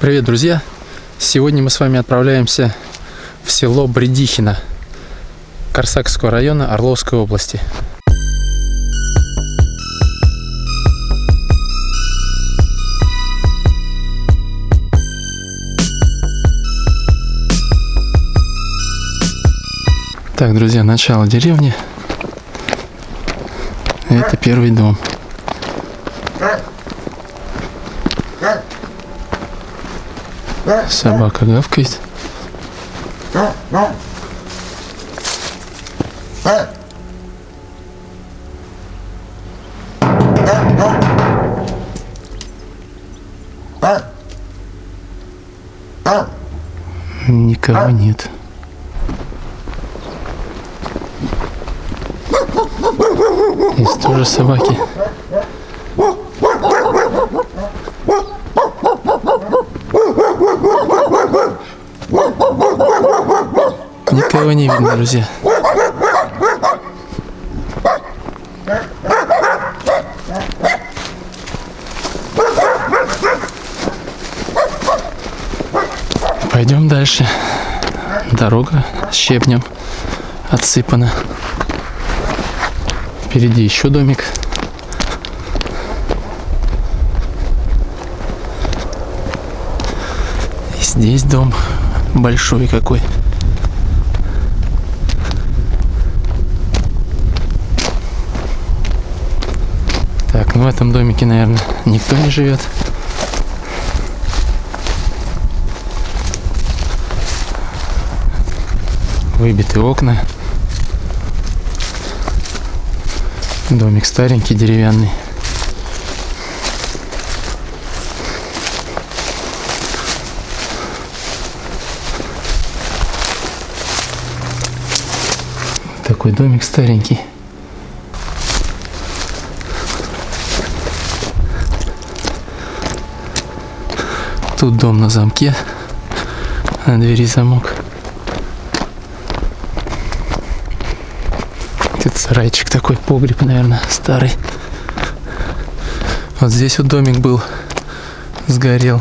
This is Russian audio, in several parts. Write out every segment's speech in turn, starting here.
Привет, друзья! Сегодня мы с вами отправляемся в село Бредихино Корсакского района Орловской области. Так, друзья, начало деревни. Это первый дом. Собака гавкает. Никого нет. Есть тоже собаки. Никого не видно, друзья. Пойдем дальше. Дорога щебнем отсыпана. Впереди еще домик. И здесь дом большой какой. В этом домике, наверное, никто не живет. Выбиты окна. Домик старенький, деревянный. Такой домик старенький. Тут дом на замке. На двери замок. Тут сарайчик такой, погреб, наверное, старый. Вот здесь вот домик был, сгорел.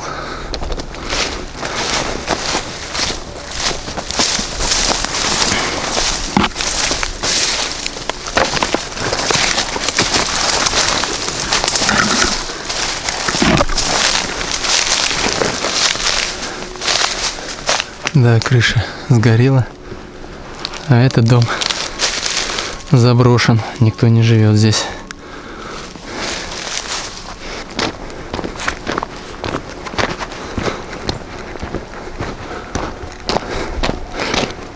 Да, крыша сгорела. А этот дом заброшен. Никто не живет здесь.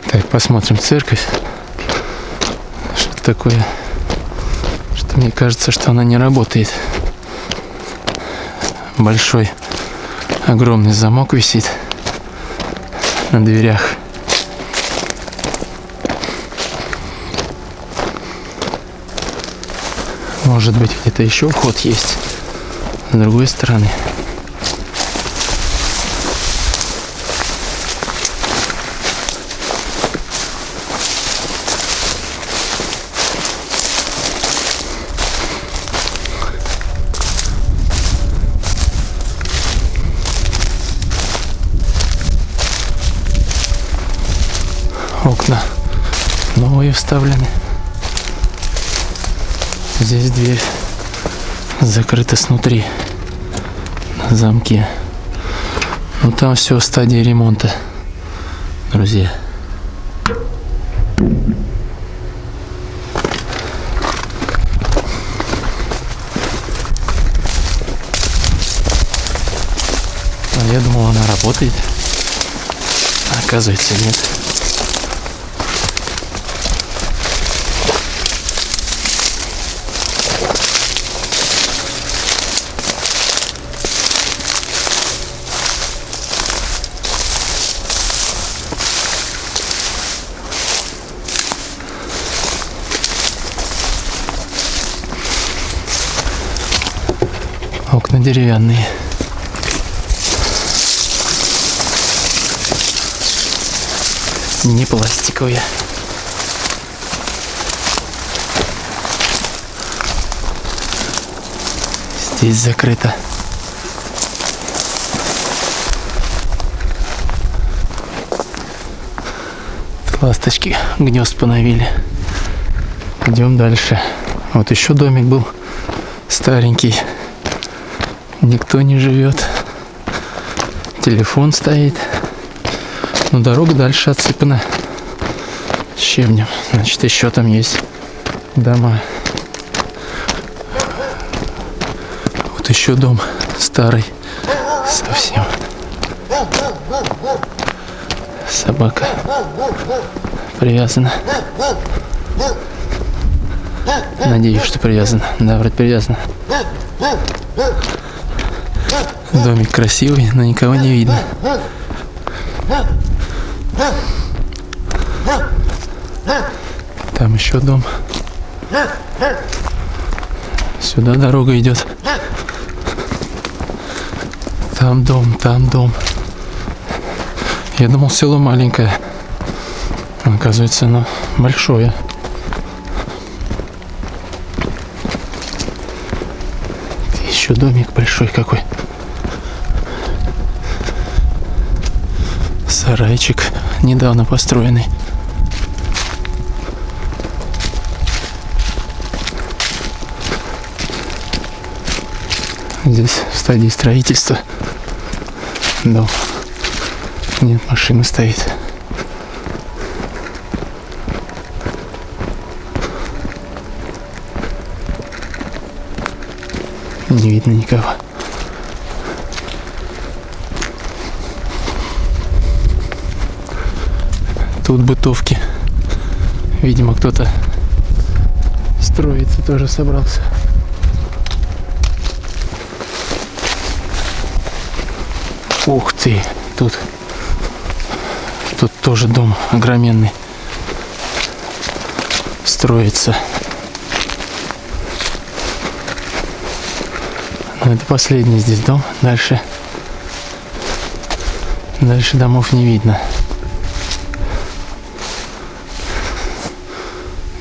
Так, посмотрим церковь. Что такое? Что мне кажется, что она не работает. Большой, огромный замок висит на дверях. Может быть где-то еще вход есть с другой стороны. Окна новые вставлены. Здесь дверь закрыта снутри на замке. Ну там все в стадии ремонта, друзья. А я думал, она работает. Оказывается, нет. деревянные. Не пластиковые. Здесь закрыто. ласточки гнезд поновили. Идем дальше. Вот еще домик был старенький. Никто не живет. Телефон стоит. Но дорога дальше отсыпана щебнем. Значит, еще там есть дома. Вот еще дом старый совсем. Собака привязана. Надеюсь, что привязана. Да, вроде привязана. Домик красивый, но никого не видно. Там еще дом. Сюда дорога идет. Там дом, там дом. Я думал, село маленькое. Оказывается, оно большое. Еще домик большой какой. Сарайчик недавно построенный. Здесь в стадии строительства дом. Нет, машина стоит. Не видно никого. Тут бытовки. Видимо, кто-то строится тоже собрался. Ух ты, тут, тут тоже дом огроменный строится. Но это последний здесь дом. Дальше, дальше домов не видно.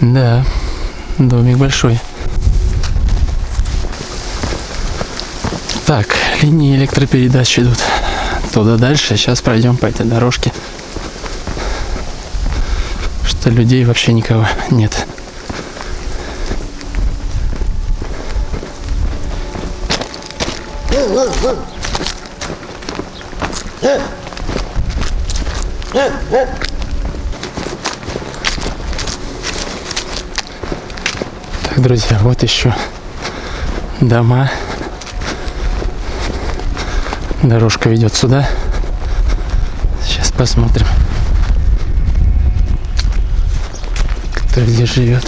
Да, домик большой. Так, линии электропередач идут туда дальше. Сейчас пройдем по этой дорожке. Что людей вообще никого нет. Так, друзья, вот еще дома. Дорожка ведет сюда. Сейчас посмотрим, кто где живет.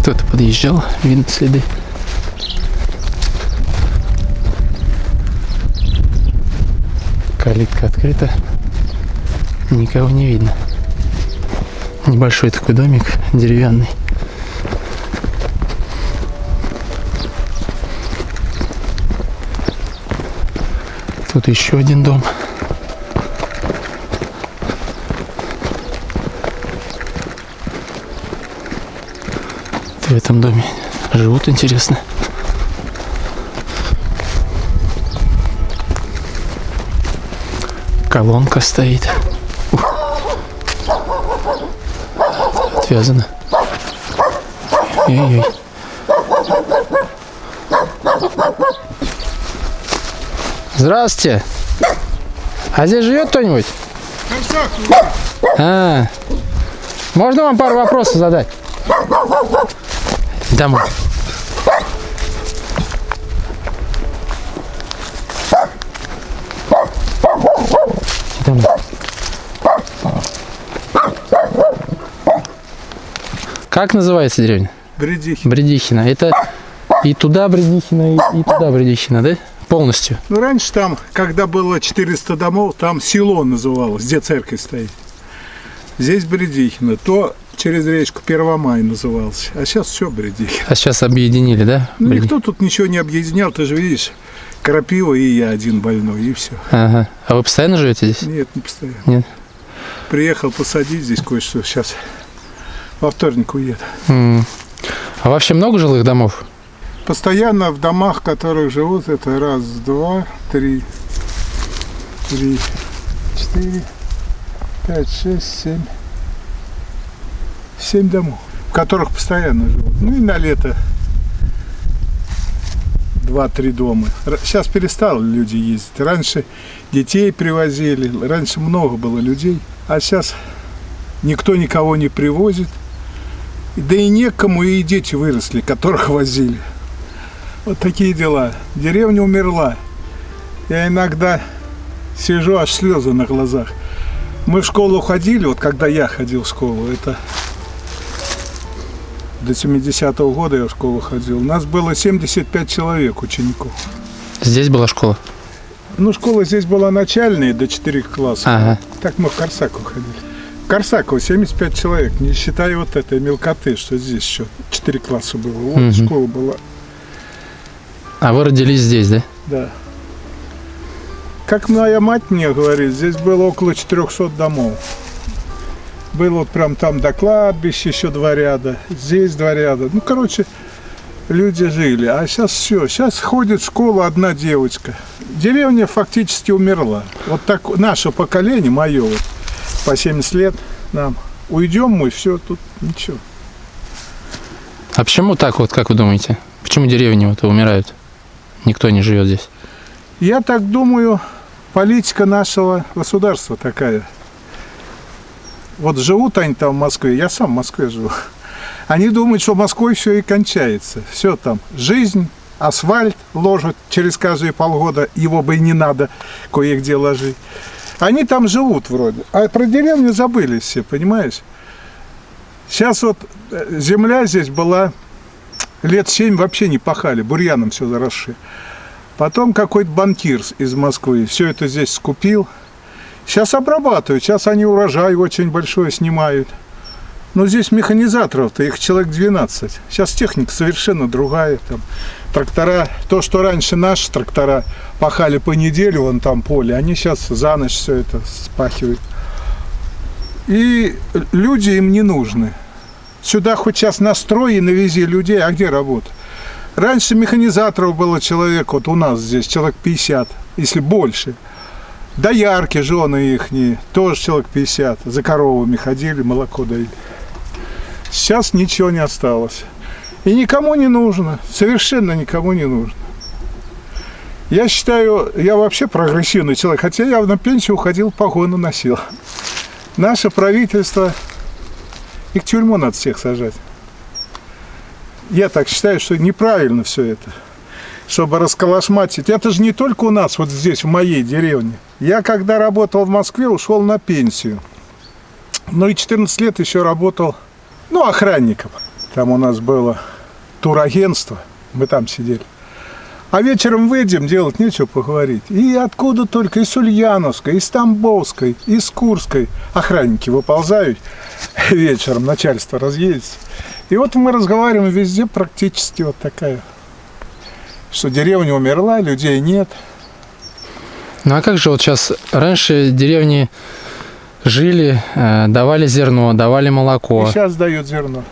Кто-то подъезжал, видно следы. Калитка открыта. Никого не видно. Небольшой такой домик, деревянный. Тут еще один дом. В этом доме живут, интересно. Колонка стоит. Отвязано. Ой-ой. Здравствуйте. А здесь живет кто-нибудь? А, можно вам пару вопросов задать? Домой. Домой. Как называется деревня? Бредихин. Бредихина. Это и туда Бредихина, и, и туда Бредихина, да? Полностью. Ну, раньше там, когда было 400 домов, там село называлось, где церковь стоит. Здесь Бредихина. То через речку Первомай назывался. А сейчас все Бредихина. А сейчас объединили, да? Ну, Бреди- никто тут ничего не объединял, ты же видишь. Крапива и я один больной, и все. Ага. А вы постоянно живете здесь? Нет, не постоянно. Нет. Приехал посадить здесь кое-что. Сейчас во вторник уеду. М. А вообще много жилых домов? Постоянно в домах, в которых живут, это раз, два, три, три, четыре, пять, шесть, семь. Семь домов, в которых постоянно живут. Ну и на лето два-три дома. Сейчас перестали люди ездить. Раньше детей привозили, раньше много было людей, а сейчас никто никого не привозит. Да и некому, и дети выросли, которых возили. Вот такие дела. Деревня умерла. Я иногда сижу, аж слезы на глазах. Мы в школу ходили, вот когда я ходил в школу, это до 70-го года я в школу ходил. У нас было 75 человек учеников. Здесь была школа? Ну, школа здесь была начальная, до 4 классов. Ага. Так мы в Корсаку ходили. В Корсаку 75 человек, не считая вот этой мелкоты, что здесь еще 4 класса было. Вот Мгм. школа была. А вы родились здесь, да? Да. Как моя мать мне говорит, здесь было около 400 домов. Было вот прям там до кладбища еще два ряда, здесь два ряда. Ну, короче, люди жили. А сейчас все. Сейчас ходит в школу одна девочка. Деревня фактически умерла. Вот так наше поколение, мое вот, по 70 лет нам. Уйдем мы, все, тут ничего. А почему так вот, как вы думаете? Почему деревни вот умирают? Никто не живет здесь. Я так думаю, политика нашего государства такая. Вот живут они там в Москве, я сам в Москве живу. Они думают, что Москвой все и кончается. Все там. Жизнь, асфальт ложат через каждые полгода, его бы и не надо кое-где ложить. Они там живут вроде. А про деревню забыли все, понимаешь? Сейчас вот э, земля здесь была лет семь вообще не пахали, бурьяном все заросшие. Потом какой-то банкир из Москвы все это здесь скупил. Сейчас обрабатывают, сейчас они урожай очень большой снимают. Но здесь механизаторов-то их человек 12. Сейчас техника совершенно другая. Там, трактора, то, что раньше наши трактора пахали по неделю, вон там поле, они сейчас за ночь все это спахивают. И люди им не нужны. Сюда хоть сейчас настрой и навези людей, а где работа? Раньше механизаторов было человек, вот у нас здесь человек 50, если больше. Доярки, жены их, тоже человек 50, за коровами ходили, молоко доили. Сейчас ничего не осталось. И никому не нужно, совершенно никому не нужно. Я считаю, я вообще прогрессивный человек, хотя я на пенсию уходил, погоны носил. Наше правительство, их в тюрьму надо всех сажать. Я так считаю, что неправильно все это, чтобы расколошматить. Это же не только у нас, вот здесь, в моей деревне. Я, когда работал в Москве, ушел на пенсию. Ну и 14 лет еще работал, ну, охранником. Там у нас было турагентство, мы там сидели. А вечером выйдем, делать нечего поговорить. И откуда только, из Ульяновской, из Тамбовской, из Курской охранники выползают вечером, начальство разъедется. И вот мы разговариваем везде практически вот такая, что деревня умерла, людей нет. Ну а как же вот сейчас раньше деревни жили, э, давали зерно, давали И молоко. сейчас дают зерно.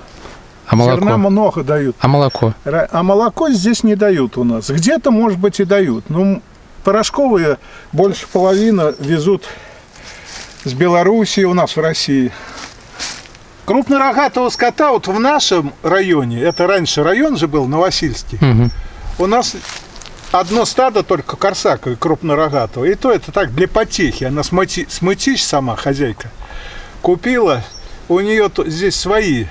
А молоко? Зерна много дают. А молоко? А молоко здесь не дают у нас. Где-то, может быть, и дают. Ну, порошковые больше половины везут с Белоруссии у нас в России. Крупнорогатого скота вот в нашем районе, это раньше район же был, Новосильский, Мгм. у нас одно стадо только корсаковое, крупнорогатого. И то это так, для потехи. Она смыти, смытищ сама, хозяйка, купила. У нее здесь свои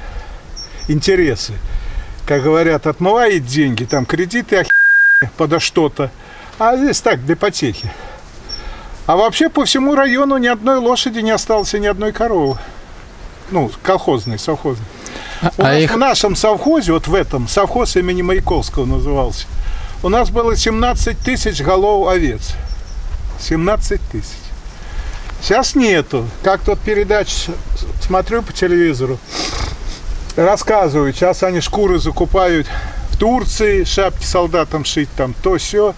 интересы. Как говорят, отмывает деньги, там кредиты охи- подо что-то. А здесь так, для потехи. А вообще по всему району ни одной лошади не осталось и ни одной коровы. Ну, колхозной, совхозной. У А нас их в нашем совхозе, вот в этом, совхоз имени Маяковского назывался, у нас было 17 тысяч голов овец. 17 тысяч. Сейчас нету. Как тут передач смотрю по телевизору, рассказывают, сейчас они шкуры закупают в Турции, шапки солдатам шить там, то все.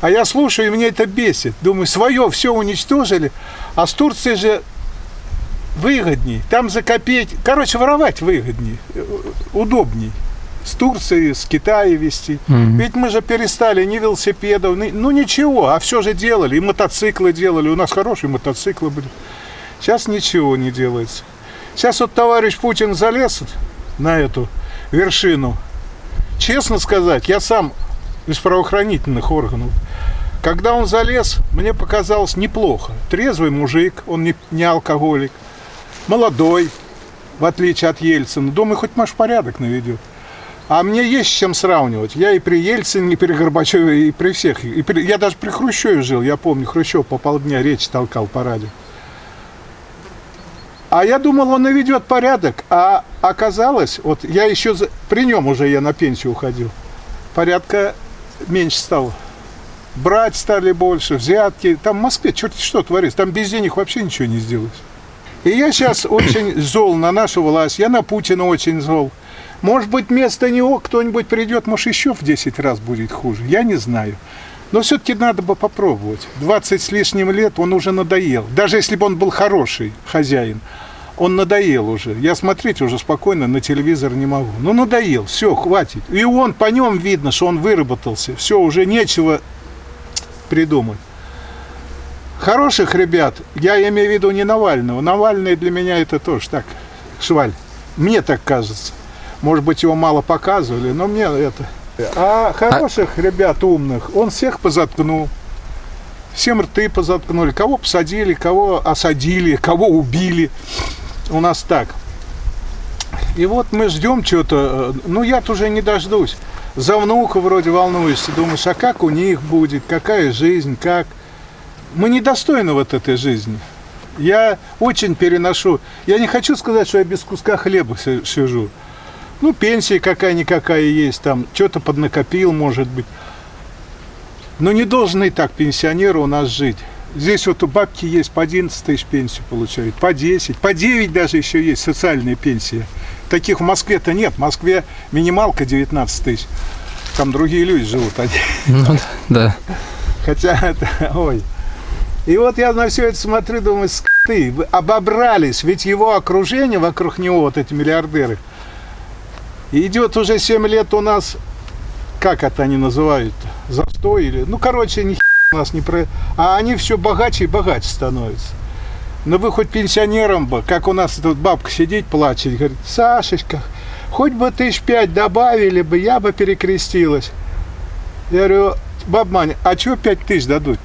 А я слушаю, и меня это бесит. Думаю, свое все уничтожили, а с Турцией же выгодней. Там за. Короче, воровать выгодней, э, удобней. С Турции, с Китая везти. Мгм. Ведь мы же перестали ни велосипедов, ни- ну ничего, а все же делали, и мотоциклы делали, у нас хорошие мотоциклы были. Сейчас ничего не делается. Сейчас вот товарищ Путин залез на эту вершину. Честно сказать, я сам из правоохранительных органов. Когда он залез, мне показалось неплохо. Трезвый мужик, он не, не алкоголик, молодой, в отличие от Ельцина. Думаю, хоть маш порядок наведет. А мне есть с чем сравнивать. Я и при Ельцине, и при Горбачеве, и при всех. И при- я даже при Хрущеве жил, я помню, Хрущев по полдня речь толкал по радио. А я думал, он наведет порядок, а оказалось, вот я еще за- при нем уже я на пенсию уходил, порядка меньше стало. Брать стали больше, взятки. Там в Москве черт что творится, там без денег вообще ничего не сделаешь. И я сейчас очень зол на нашу власть, я на Путина очень зол. Может быть, вместо него кто-нибудь придет, может, еще в 10 раз будет хуже. Я не знаю. Но все-таки надо бы попробовать. 20 с лишним лет он уже надоел. Даже если бы он был хороший хозяин, он надоел уже. Я смотреть уже спокойно на телевизор не могу. Ну, надоел, все, хватит. И он, по нем видно, что он выработался. Все, уже нечего придумать. Хороших ребят, я имею в виду не Навального. Навальный для меня это тоже так, шваль. Мне так кажется. Может быть, его мало показывали, но мне это... А хороших ребят умных он всех позаткнул. Всем рты позаткнули. Кого посадили, кого осадили, кого убили. У нас так. И вот мы ждем что-то. Ну, я-то уже не дождусь. За внука вроде волнуешься. Думаешь, а как у них будет? Какая жизнь? Как? Мы недостойны вот этой жизни. Я очень переношу. Я не хочу сказать, что я без куска хлеба си- сижу. Ну, пенсия какая-никакая есть, там, что-то поднакопил, может быть. Но не должны так пенсионеры у нас жить. Здесь вот у бабки есть по 11 тысяч пенсию получают, по 10, по 9 даже еще есть социальные пенсии. Таких в Москве-то нет. В Москве минималка 19 тысяч. Там другие люди живут. Ну да. Хотя это, ой. И вот я на все это смотрю, думаю, скоты, вы обобрались, ведь его окружение вокруг него, вот эти миллиардеры, идет уже 7 лет у нас, как это они называют, застой или, ну, короче, ни у нас не про... А они все богаче и богаче становятся. Ну вы хоть пенсионерам бы, как у нас тут бабка сидит, плачет, говорит, Сашечка, хоть бы тысяч пять добавили бы, я бы перекрестилась. Я говорю, баб Маня, а чего пять тысяч дадут?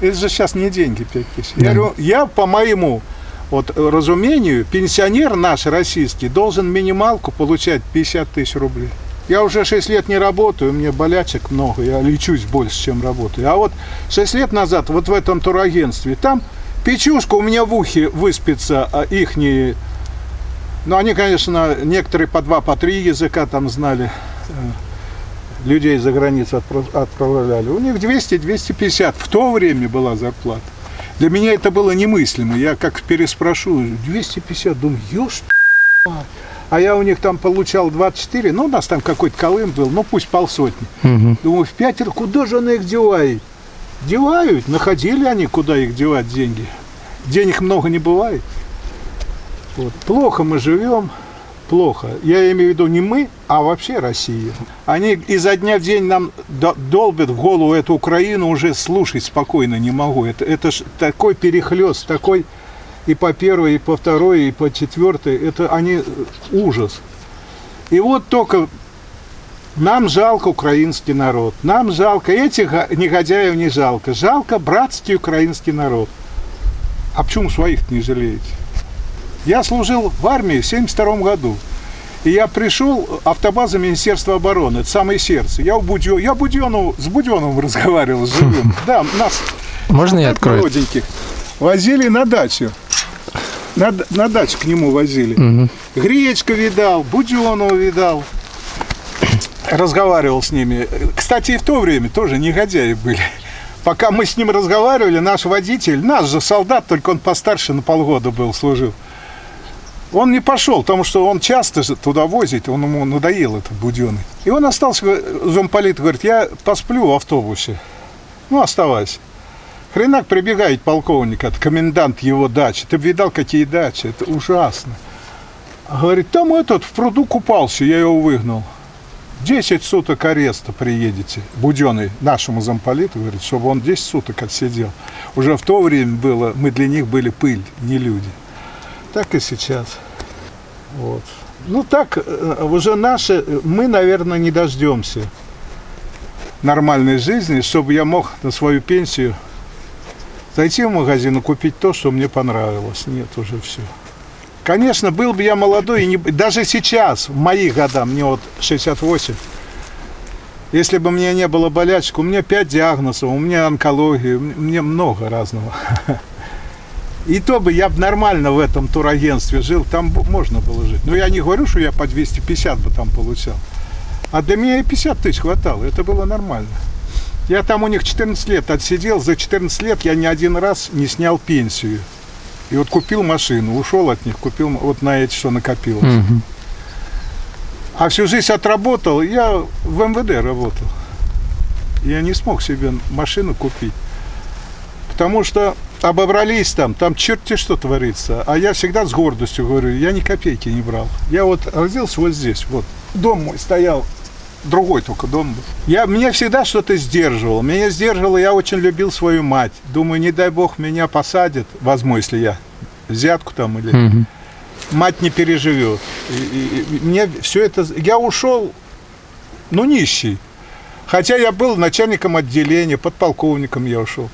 Это же сейчас не деньги пять тысяч. Да. Я говорю, я по моему вот, разумению, пенсионер наш российский должен минималку получать 50 тысяч рублей. Я уже 6 лет не работаю, меня болячек много, я лечусь больше, чем работаю. А вот 6 лет назад вот в этом турагентстве, там печушка у меня в ухе выспится, а ихние... Ну, они, конечно, некоторые по два, по три языка там знали, э, людей за границу отпра- отправляли. У них 200-250 в то время была зарплата. Для меня это было немыслимо. Я как переспрошу, 250, думаю, мать. А я у них там получал 24, ну, у нас там какой-то колым был, ну, пусть полсотни. Мгм. Думаю, в пятеро, куда же она их девает? Девают, находили они, куда их девать деньги. Денег много не бывает. Вот. Плохо мы живем, плохо. Я имею в виду не мы, а вообще Россия. Они изо дня в день нам до- долбят в голову эту Украину, уже слушать спокойно не могу. Это, это ж такой перехлест, такой и по первой, и по второй, и по четвертой. Это они э, ужас. И вот только нам жалко украинский народ. Нам жалко этих негодяев не жалко. Жалко братский украинский народ. А почему своих не жалеете? Я служил в армии в 72 году. И я пришел, автобаза Министерства обороны, это самое сердце. Я, у Будё, я Будёнов, с Буденовым разговаривал, с живым. Да, нас Можно я открою? молоденьких возили на дачу. На, на дачу к нему возили. Мгм. Гречка видал, Буденова видал. Разговаривал с ними. Кстати, и в то время тоже негодяи были. Пока мы с ним разговаривали, наш водитель, наш же солдат, только он постарше на полгода был, служил. Он не пошел, потому что он часто туда возит, он ему надоел этот буденный. И он остался, замполит говорит, я посплю в автобусе. Ну, оставайся. Хренак прибегает полковник, это комендант его дачи. Ты видал, какие дачи, это ужасно. Говорит, там этот в пруду купался, я его выгнал. 10 суток ареста приедете, Буденный, нашему замполиту, говорит, чтобы он 10 суток отсидел. Уже в то время было, мы для них были пыль, не люди. Так и сейчас. Вот. Ну так, э, уже наши, мы, наверное, не дождемся нормальной жизни, чтобы я мог на свою пенсию зайти в магазин и купить то, что мне понравилось. Нет, уже все. Конечно, был бы я молодой, и не, даже сейчас, в мои года, мне вот 68, если бы мне не было болячек, у меня 5 диагнозов, у меня онкология, меня много разного. И то бы я бы нормально в этом турагентстве жил, там можно было жить. Но я не говорю, что я по 250 бы там получал. А для меня и 50 тысяч хватало, это было нормально. Я там у них 14 лет отсидел, за 14 лет я ни один раз не снял пенсию. И вот купил машину, ушел от них, купил вот на эти, что накопилось. Мгм. А всю жизнь отработал, я в МВД работал. Я не смог себе машину купить. Потому что обобрались там, там черти что творится. А я всегда с гордостью говорю, я ни копейки не брал. Я вот родился вот здесь, вот. Дом мой стоял, другой только дом был. Я, меня всегда что-то сдерживало. Меня сдерживало, я очень любил свою мать. Думаю, не дай бог меня посадят, возьму, если я взятку там или Мгм. мать не переживет. И, и- и мне все это... Я ушел, ну, нищий. Хотя я был начальником отделения, подполковником я ушел.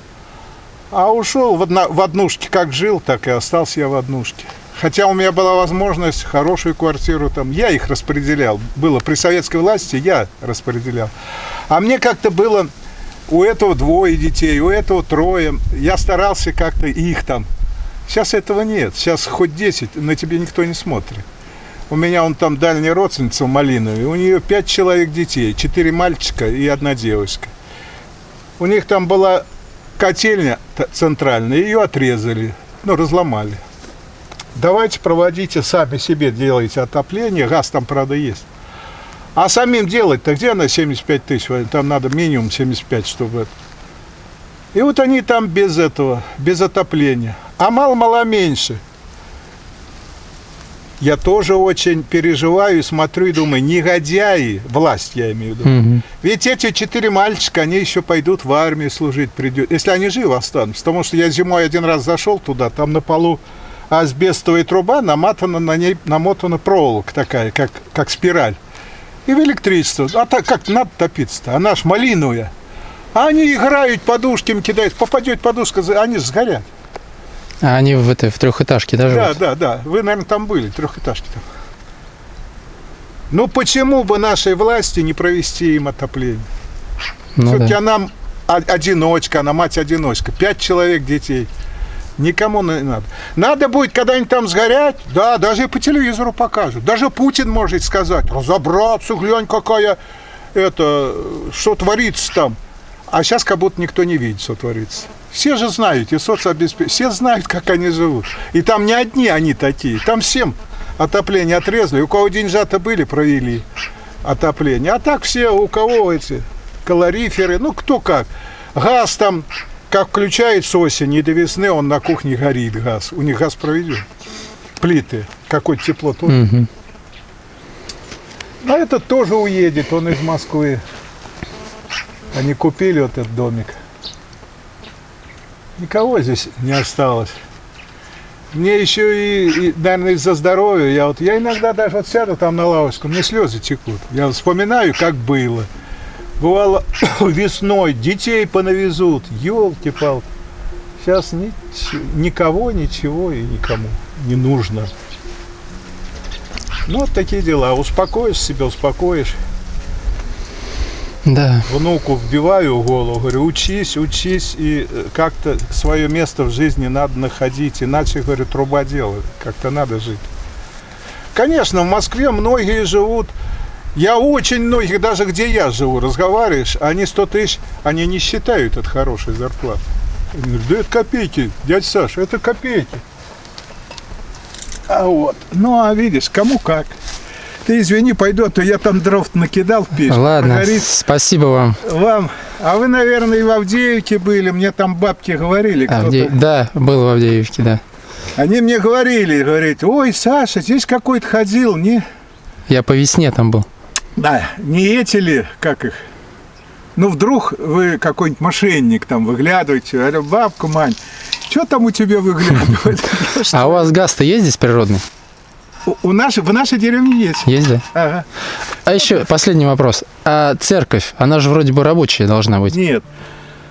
А ушел в, одна- в однушке, как жил, так и остался я в однушке. Хотя у меня была возможность хорошую квартиру там, я их распределял. Было при советской власти, я распределял. А мне как-то было, у этого двое детей, у этого трое. Я старался как-то их там Сейчас этого нет. Сейчас хоть 10, на тебе никто не смотрит. У меня он там дальняя родственница в Малинове. У нее пять человек детей. Четыре мальчика и одна девочка. У них там была котельня центральная. Ее отрезали. Ну, разломали. Давайте проводите сами себе, делайте отопление. Газ там, правда, есть. А самим делать-то где она 75 тысяч? Там надо минимум 75, чтобы... И вот они там без этого, без отопления. А мало-мало меньше. Я тоже очень переживаю смотрю и думаю, негодяи, власть я имею в виду. Мгм. Ведь эти четыре мальчика, они еще пойдут в армию служить, придет, если они живы останутся. Потому что я зимой один раз зашел туда, там на полу асбестовая труба, намотана на ней, намотана проволока такая, как, как спираль. И в электричество. А так как надо топиться-то? Она ж малиновая. А они играют, подушки им кидают. Попадет подушка, они сгорят. А они в этой в трехэтажке да, Да, живут? да, да. Вы, наверное, там были, трехэтажки там. Ну почему бы нашей власти не провести им отопление? Ну Все-таки да. она одиночка, она мать-одиночка. Пять человек детей. Никому не надо. Надо будет когда-нибудь там сгорять, да, даже и по телевизору покажут. Даже Путин может сказать, разобраться, глянь, какая это, что творится там. А сейчас как будто никто не видит, что творится. Все же знают, и соцобеспечение, все знают, как они живут. И там не одни они такие, там всем отопление отрезали. У кого деньжата были, провели отопление. А так все, у кого эти калориферы, ну кто как. Газ там, как включает с осени и до весны, он на кухне горит газ. У них газ проведен. Плиты, какое тепло тоже. Мгм. А этот тоже уедет, он из Москвы. Они купили вот этот домик. Никого здесь не осталось. Мне еще и, и, наверное, из-за здоровья, я вот, я иногда даже вот сяду там на лавочку, мне слезы текут. Я вспоминаю, как было. Бывало весной, детей понавезут, елки-палки. Сейчас никого, ничего и никому не нужно. Ну, вот такие дела. Успокоишь себя, успокоишь. Да. Внуку вбиваю голову, говорю, учись, учись, и э, как-то свое место в жизни надо находить, иначе, говорю, труба как-то надо жить. Конечно, в Москве многие живут, я очень многих, даже где я живу, разговариваешь, они 100 тысяч, они не считают это хорошей говорят, да это копейки, дядя Саша, это копейки. А вот, ну а видишь, кому как. Ты извини, пойду, а то я там дров накидал в печь. Ладно, Прогорит. спасибо вам. Вам. А вы, наверное, и в Авдеевке были. Мне там бабки говорили. Авдей- Да, был в Авдеевке, да. Они мне говорили, говорит, ой, Саша, здесь какой-то ходил, не? Я по весне там был. Да, не эти ли, как их? Ну, вдруг вы какой-нибудь мошенник там выглядываете, говорю, бабка, Мань, что там у тебя выглядывает? А у вас газ-то есть здесь природный? У- У нашей, в нашей деревне есть. Есть, да? Ага. А еще последний вопрос. А церковь, она же вроде бы рабочая должна быть. Нет.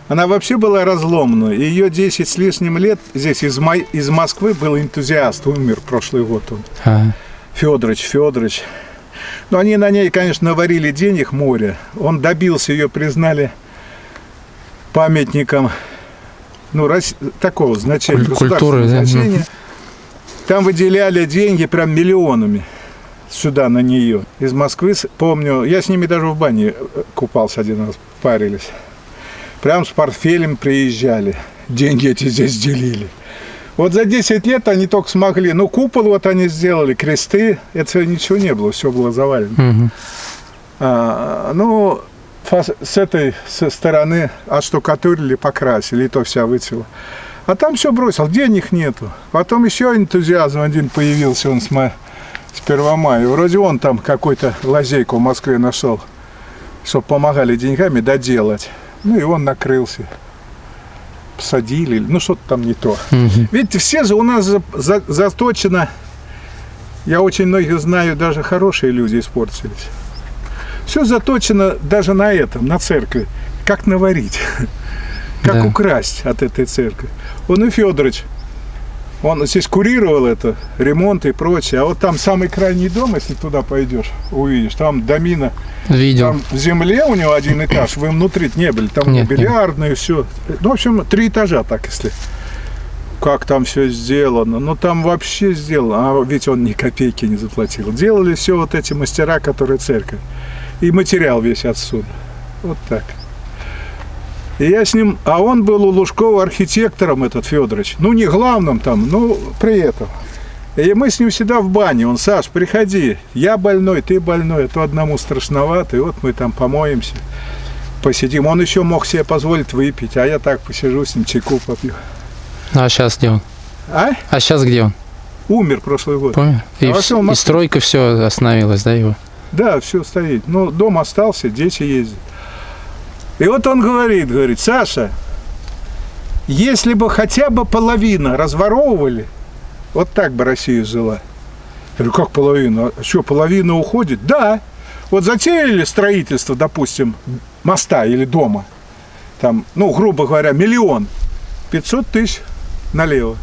Она вообще была разломана. Ее 10 с лишним лет здесь из, Май- из Москвы был энтузиаст, умер прошлый год он. Ага. Федорович, Федорович. Но они на ней, конечно, наварили денег море. Он добился, ее признали памятником ну, рас- такого значения, Куль- культуры, да, значения. Там выделяли деньги прям миллионами сюда на нее. Из Москвы, помню, я с ними даже в бане э, купался один раз, парились. Прям с портфелем приезжали. Деньги эти здесь делили. Вот за 10 лет они только смогли. Ну, купол вот они сделали, кресты. Это ничего не было, все было завалено. Мгм. А, ну, с этой со стороны отштукатурили, покрасили, и то вся выцвела. А там все бросил, денег нету. Потом еще энтузиазм один появился, он с, ма- с 1 мая. Вроде он там какой-то лазейку в Москве нашел, чтобы помогали деньгами доделать. Ну и он накрылся. Посадили, ну что-то там не то. Мгм. Видите, все же у нас за- за- заточено. Я очень многих знаю, даже хорошие люди испортились. Все заточено даже на этом, на церкви. Как наварить, как Да. украсть от этой церкви. Он и Федорович, он здесь курировал это, ремонт и прочее. А вот там самый крайний дом, если туда пойдешь, увидишь, там домина, Видел. там в земле у него один этаж, вы внутри не были, там Нет, нет. бильярдные, все. Ну, в общем, три этажа так, если как там все сделано. Ну, там вообще сделано. А ведь он ни копейки не заплатил. Делали все вот эти мастера, которые церковь. И материал весь отсюда. Вот так. И я с ним... А он был у Лужкова архитектором, этот Федорович. Ну, не главным там, но при этом. И мы с ним всегда в бане. Он, Саш, приходи. Я больной, ты больной. А то одному страшновато. И вот мы там помоемся, посидим. Он еще мог себе позволить выпить. А я так посижу с ним, чайку попью. А сейчас где он? А? А сейчас где он? Умер прошлый год. Помню. И, А вс- вообще он и стройка все остановилась, да, его? Да, все стоит. Ну, дом остался, дети ездят. И вот он говорит, говорит, Саша, если бы хотя бы половина разворовывали, вот так бы Россия жила. Я говорю, как половина? А что, половина уходит? Да. Вот затеяли строительство, допустим, моста или дома, там, ну, грубо говоря, миллион, 500 тысяч налево.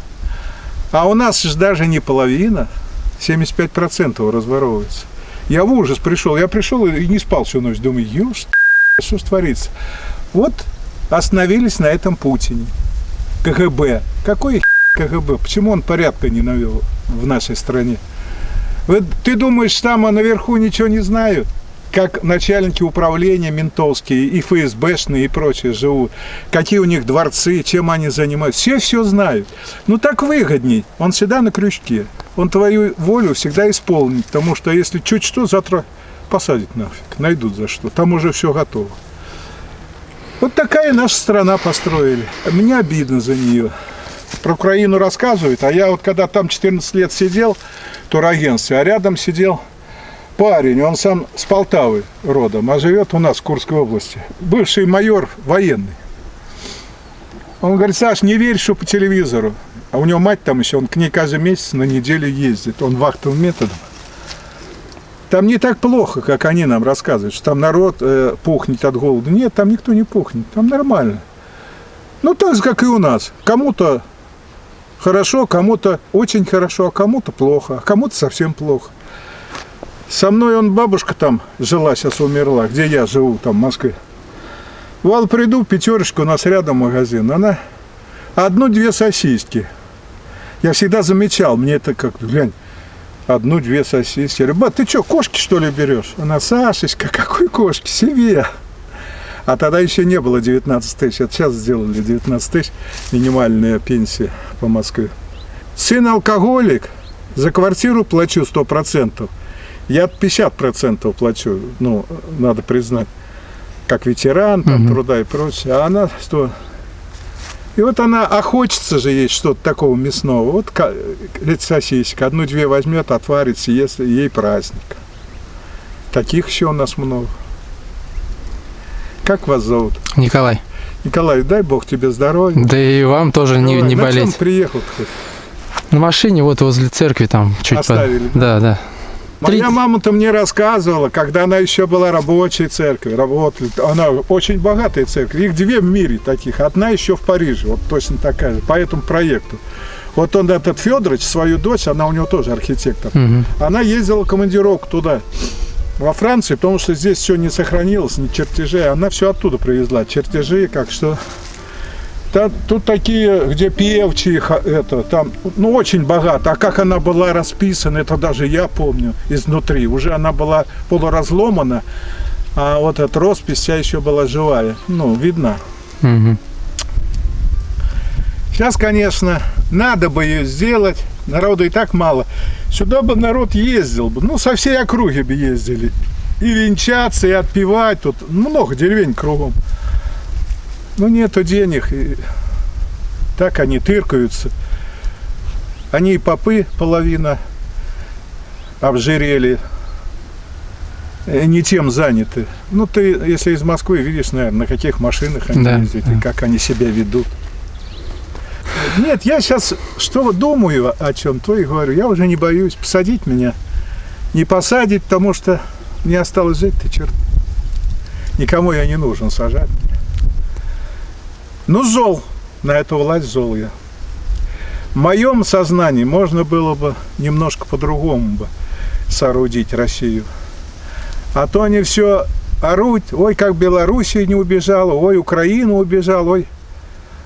А у нас же даже не половина, 75% разворовывается. Я в ужас пришел. Я пришел и не спал всю ночь. Думаю, ешь, что ж творится? Вот остановились на этом Путине. КГБ. Какой КГБ? Почему он порядка не навел в нашей стране? Вот ты думаешь, там а наверху ничего не знают? Как начальники управления ментовские и ФСБшные и прочие живут, какие у них дворцы, чем они занимаются. Все все знают. Ну так выгодней. Он всегда на крючке. Он твою волю всегда исполнит. Потому что если чуть что, завтра посадят нафиг. Найдут за что. Там уже все готово. Вот такая наша страна построили. Мне обидно за нее. Про Украину рассказывают, а я вот когда там 14 лет сидел в турагентстве, а рядом сидел парень, он сам с Полтавы родом, а живет у нас в Курской области. Бывший майор военный. Он говорит, Саш, не верь, что по телевизору. А у него мать там еще, он к ней каждый месяц на неделю ездит. Он вахтовым методом. Там не так плохо, как они нам рассказывают, что там народ э, пухнет от голода. Нет, там никто не пухнет, там нормально. Ну, так же, как и у нас. Кому-то хорошо, кому-то очень хорошо, а кому-то плохо, а кому-то совсем плохо. Со мной он бабушка там жила, сейчас умерла, где я живу, там, в Москве. Вал приду, пятерочку, у нас рядом магазин. Она одну-две сосиски. Я всегда замечал, мне это как, глянь, одну-две сосиски. Я говорю, ба, ты что, кошки что ли берешь? Она, Сашечка, какой кошки? Себе. А тогда еще не было 19 тысяч. Это сейчас сделали 19 тысяч минимальная пенсия по Москве. Сын алкоголик, за квартиру плачу 100%. Я 50% плачу, ну, надо признать, как ветеран, там, Мгм. труда и прочее. А она 100. И вот она, а хочется же есть что-то такого мясного. Вот эти сосисек, одну-две возьмет, отварит, съест, и ей праздник. Таких еще у нас много. Как вас зовут? Николай. Николай, дай бог тебе здоровья. Да и вам тоже не, Давай, не на чем болеть. приехал хоть? На машине вот возле церкви там чуть Оставили, Да, да. Моя мама-то мне рассказывала, когда она еще была рабочей церкви, работали, она очень богатая церковь, их две в мире таких, одна еще в Париже, вот точно такая же, по этому проекту. Вот он, этот Федорович, свою дочь, она у него тоже архитектор, Мгм. она ездила в командировку туда, во Франции, потому что здесь все не сохранилось, ни чертежей, она все оттуда привезла, чертежи, как что... Та- тут такие, где певчие, ха- это, там, ну, очень богато. А как она была расписана, это даже я помню изнутри. Уже она была полуразломана, а вот эта роспись вся еще была живая. Ну, видно. Мгм. Сейчас, конечно, надо бы ее сделать. Народу и так мало. Сюда бы народ ездил бы. Ну, со всей округи бы ездили. И венчаться, и отпевать. Тут много деревень кругом. Ну, нету денег. И так они тыркаются. Они и попы половина обжирели. Э, Не тем заняты. Ну, ты, если из Москвы видишь, наверное, на каких машинах они Да, ездят да. и как они себя ведут. Нет, я сейчас что думаю о чем, то и говорю. Я уже не боюсь посадить меня. Не посадить, потому что мне осталось жить, ты черт. Никому я не нужен сажать. Ну, зол. На эту власть зол я. В моем сознании можно было бы немножко по-другому бы соорудить Россию. А то они все орут, ой, как Белоруссия не убежала, ой, Украина убежала, ой.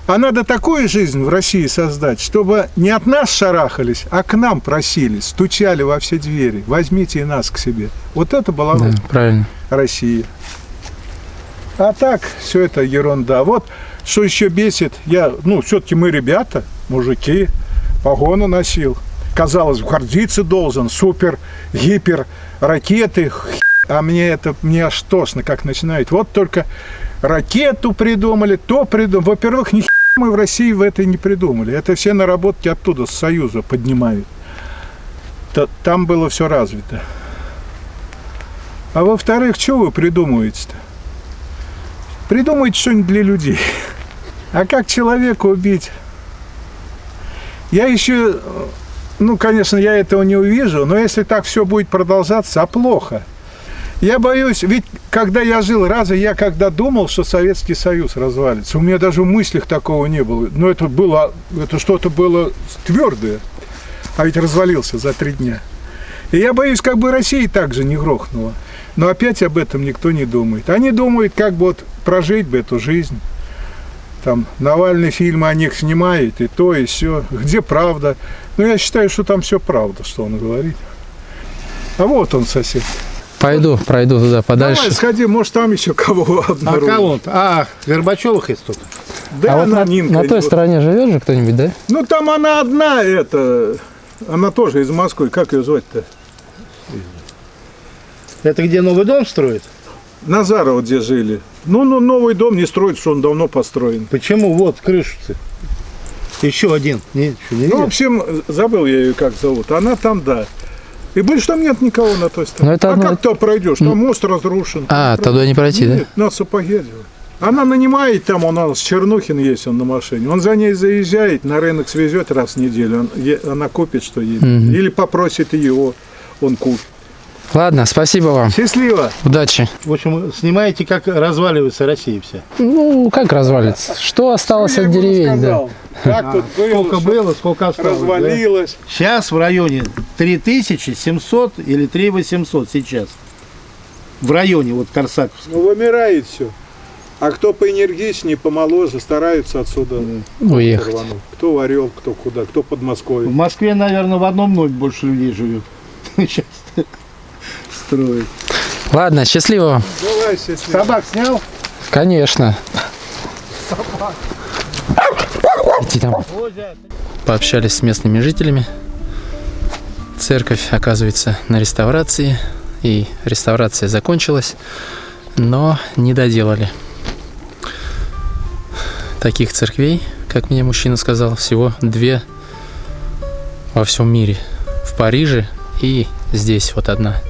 А надо такую жизнь в России создать, чтобы не от нас шарахались, а к нам просились, стучали во все двери. Возьмите и нас к себе. Вот это была Да, бы правильно. Россия. А так, все это ерунда. Вот что еще бесит, я, ну, все-таки мы ребята, мужики, погоны носил. Казалось, гордиться должен, супер, гипер, ракеты, а мне это, мне аж тошно, как начинают. Вот только ракету придумали, то придумали. Во-первых, ни мы в России в этой не придумали. Это все наработки оттуда, с Союза поднимают. Та- Там было все развито. А во-вторых, что вы придумываете-то? Придумайте что-нибудь для людей. А как человека убить? Я еще, ну, конечно, я этого не увижу, но если так все будет продолжаться, а плохо. Я боюсь, ведь когда я жил, разве я когда думал, что Советский Союз развалится? У меня даже в мыслях такого не было. Но это было, это что-то было твердое. А ведь развалился за три дня. И я боюсь, как бы Россия также не грохнула. Но опять об этом никто не думает. Они думают, как бы вот прожить бы эту жизнь. Там Навальный фильмы о них снимает, и то, и все. Где правда? Ну, я считаю, что там все правда, что он говорит. А вот он, сосед. Пойду, пройду туда подальше. Давай, сходи, может, там еще кого А обнаружишь. кого? А, Горбачевых есть тут. Да, а вот она на, Нинка на той идет. стороне живет же кто-нибудь, да? Ну, там она одна, это... Она тоже из Москвы. Как ее звать-то? Это где новый дом строит? Назарова где жили. Ну, ну, новый дом не строит, что он давно построен. Почему? Вот, крышу-то. Еще один. Не, что, не Ну, в общем, забыл я ее как зовут. Она там, да. И больше там нет никого на той стороне. Ну, это а одно- как ты пройдешь? Там мост разрушен. А, туда не пройти, да? Нет, на сапоге делать. Она нанимает там, у нас Чернухин есть, он на машине. Он за ней заезжает, на рынок свезет раз в неделю. Он, е- она купит, что едет. Мгм. Или попросит его, он купит. Ладно, спасибо вам. Счастливо! Удачи. В общем, снимаете, как разваливается Россия вся. Ну, как развалится? Что осталось Я от деревень, да? Как тут было, Сколько что было, сколько осталось. да? развалилось. Сейчас в районе 3700 или 3800 сейчас. В районе вот Корсаковска. Ну, вымирает все. А кто поэнергичнее, помоложе, стараются отсюда Уехать. рвануть. Кто в Орел, кто куда, кто под В Москвой. Москве, наверное, в одном ноль больше людей живет. Сейчас строят. Ладно, счастливо. Давай, счастливо. Собак снял? Конечно. Иди там. Пообщались с местными жителями. Церковь, оказывается, на реставрации. И реставрация закончилась, но не доделали. Таких церквей, как мне мужчина сказал, всего две во всем мире. В Париже и здесь вот одна.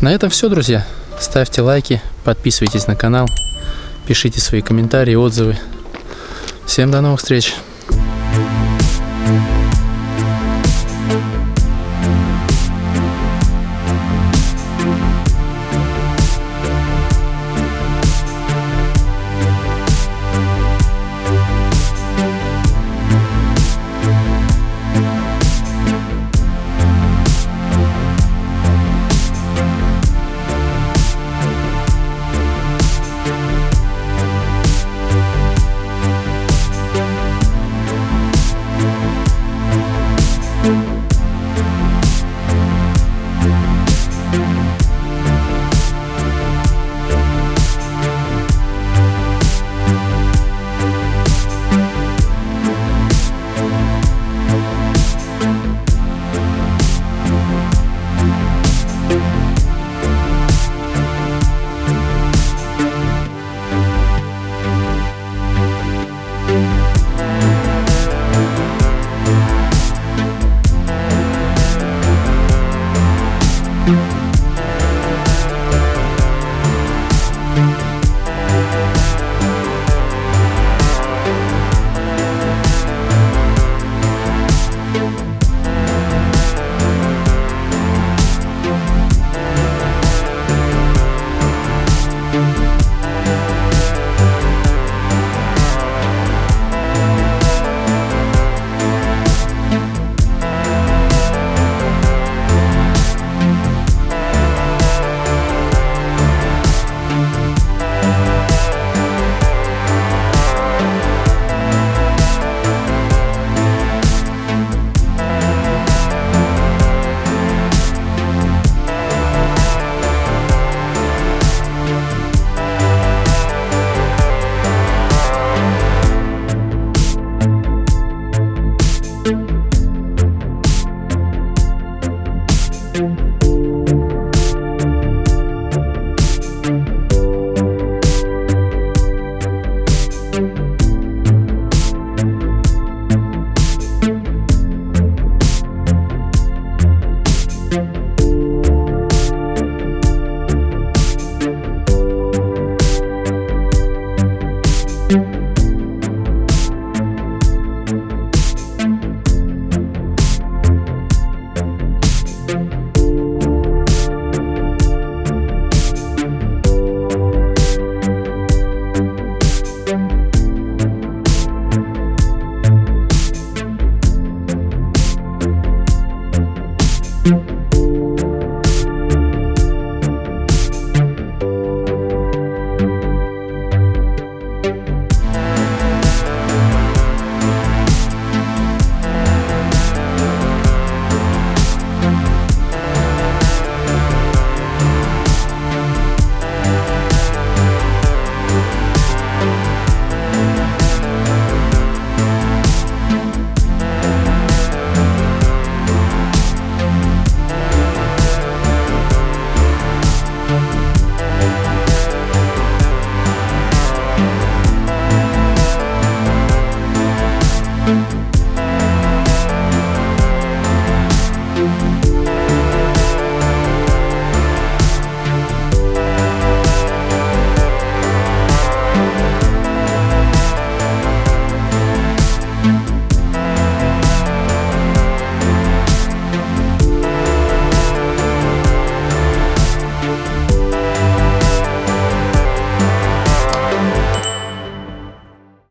На этом все, друзья. Ставьте лайки, подписывайтесь на канал, пишите свои комментарии, отзывы. Всем до новых встреч!